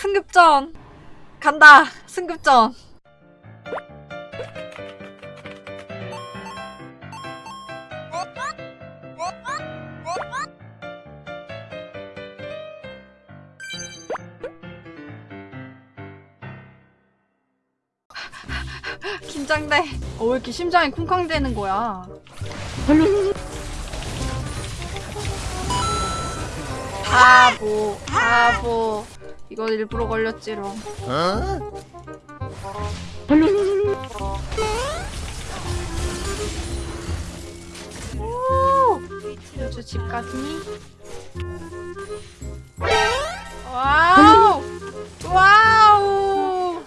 승급전. 간다 승급전. 긴장돼. 어, 왜 이렇게 심장이 쿵쾅대는 거야? 바보 바보 이거 일부러 걸렸지롱 오! 요즘 집 갔니? 와우! 와우!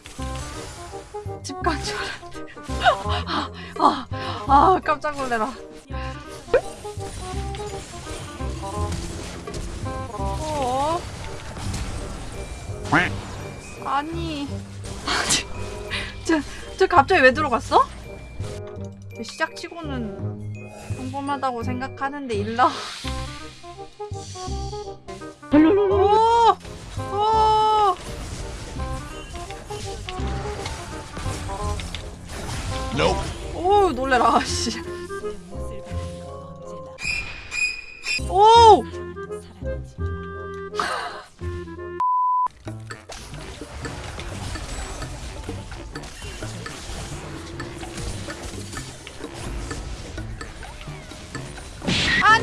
집간줄 알았는데. 아, 아, 깜짝 놀래라. 아니. 저, 저 갑자기 왜 들어갔어? 시작 치고는 평범하다고 생각하는데 일러. 오! 오! 오 놀래라 씨.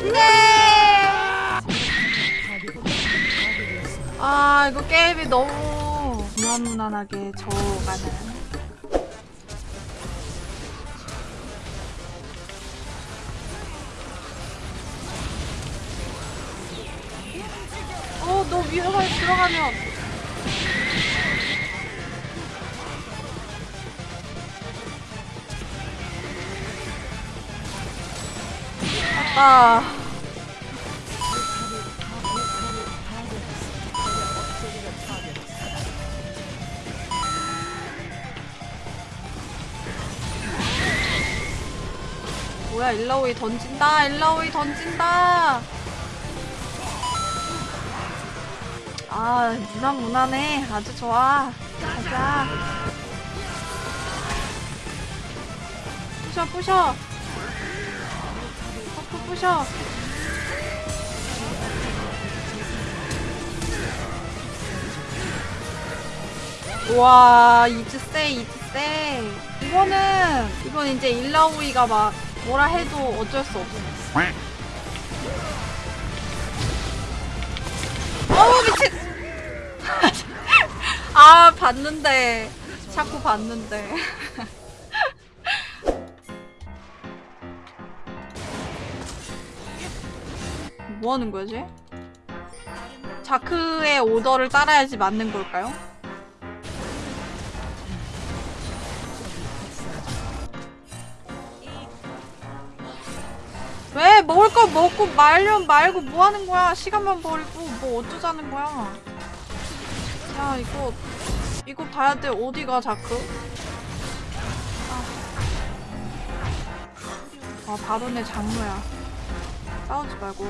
안돼! 아 이거 게임이 너무 무난무난하게 저가는. 어, 너 위에가 들어가면. 아빠. 뭐야, 일라오이 던진다, 일라오이 던진다. 아, 무난 무난해. 아주 좋아. 가자. 부셔, 부셔. buff 부셔. 와, 이즈 세, 이즈 세. 이거는, 이건 이제 일라오이가 막 뭐라 해도 어쩔 수 없어. 어우, 미친! 아 봤는데 자꾸 봤는데 뭐 하는 거지? 자크의 오더를 따라야지 맞는 걸까요? 먹을 거 먹고 말려 말고 뭐 하는 거야? 시간만 버리고 뭐 어쩌자는 거야? 야 이거 이거 봐야 돼 어디가 자크? 아, 아 바로 내 장르야 싸우지 말고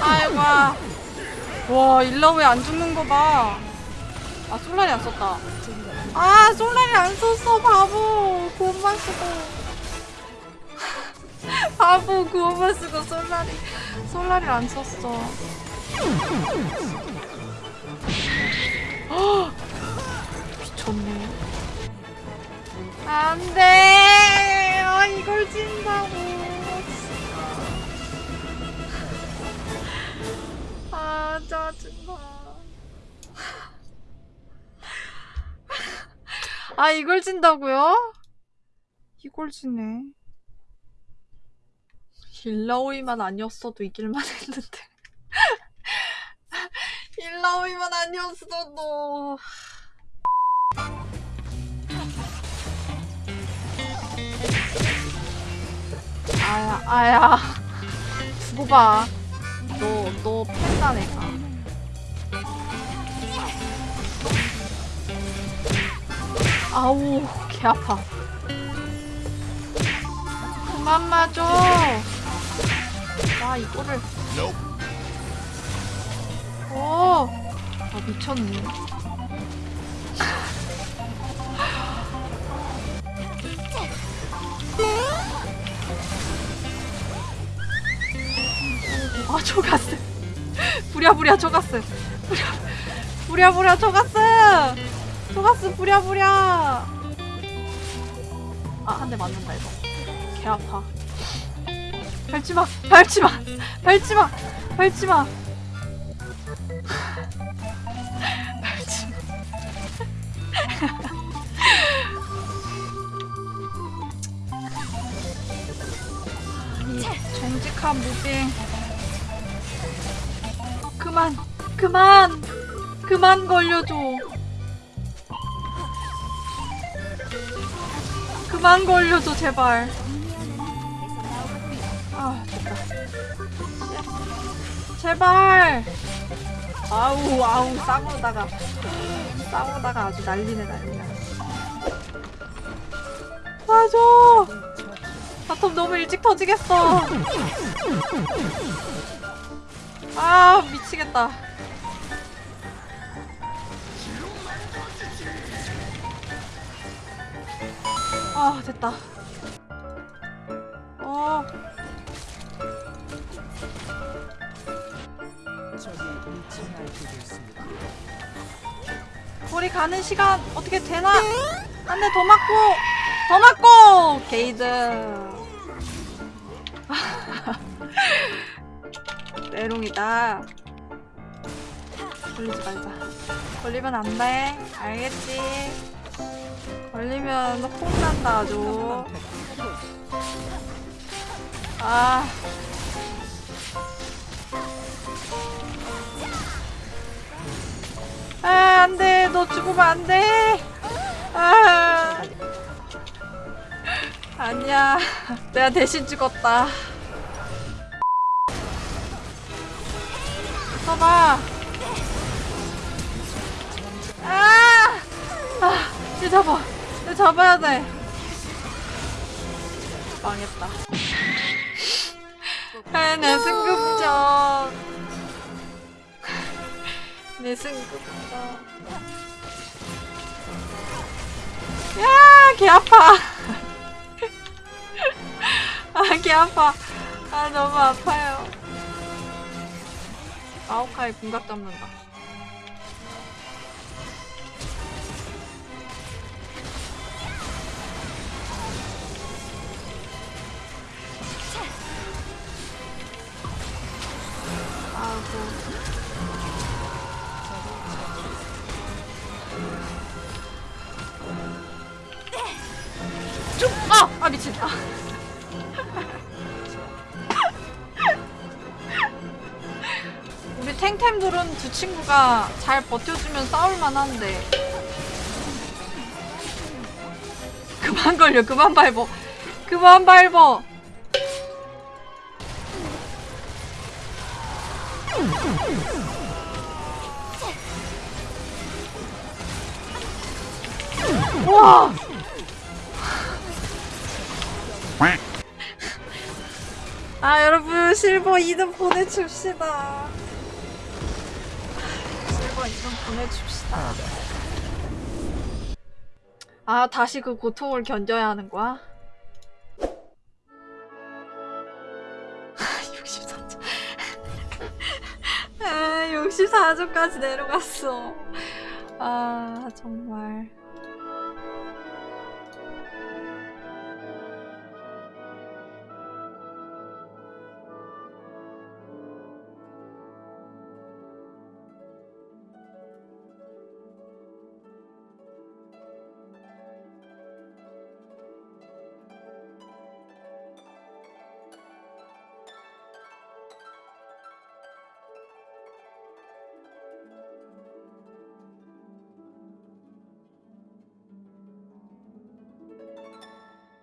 아이고 와왜안 죽는 거봐. 아 솔라리 안 썼다. 아 솔라리 안 썼어 바보. 구원만 쓰고. 바보 구원만 쓰고 솔라리. 솔라리 안 썼어. 헉! 미쳤네. 안돼 아 이걸 진다고요? 이걸 지네 일라오이만 아니었어도 이길만 했는데 일라오이만 아니었어도 아야 아야 두고 봐. 너너 팬다 내가. 아우 개 아파. 그만 맞아. 와 이거를. 오. 아 미쳤네. 아 초가스. 부랴부랴 초가스. 부랴 부랴부랴 초가스. 초가스 부랴부랴. 아한 대 맞는다 이거. 개 아파. 밟지 마, 밟지 마, 밟지 마, 밟지 마. 밟지 마. 아니, 정직한 무빙. 그만, 그만, 그만 걸려줘. 그만 걸려줘, 제발. 아, 됐다. 제발. 아우, 아우, 싸우다가. 싸우다가 아주 난리네, 난리야. 맞아. 바텀 너무 일찍 터지겠어. 아, 미치겠다. 아, 됐다. 어, 우리 가는 시간 어떻게 되나? 한대더 맞고, 더 맞고! 게이드. 메롱이다. 걸리지 말자. 걸리면 안 돼. 알겠지? 걸리면 혼난다, 아주. 아. 아, 안 돼. 너 죽으면 안 돼. 아. 아니야. 내가 대신 죽었다. 봐봐. 아! 아, 얘 잡아. 얘 잡아야 돼. 망했다. 아, 내 승급전. 내 승급전. 야, 개 아파. 아, 개 아파. 아, 너무 아파요. 아오카이 궁각 잡는다. 쭉! 아! 아, 미친. 아. 우리 탱템들은 두 친구가 잘 버텨주면 싸울만 한데. 그만 걸려, 그만 밟어. 그만 밟어. 와! 아 여러분 실버 2등 보내줍시다 실버 2등 보내줍시다 아 다시 그 고통을 견뎌야 하는 거야? 64점까지 내려갔어. 아 정말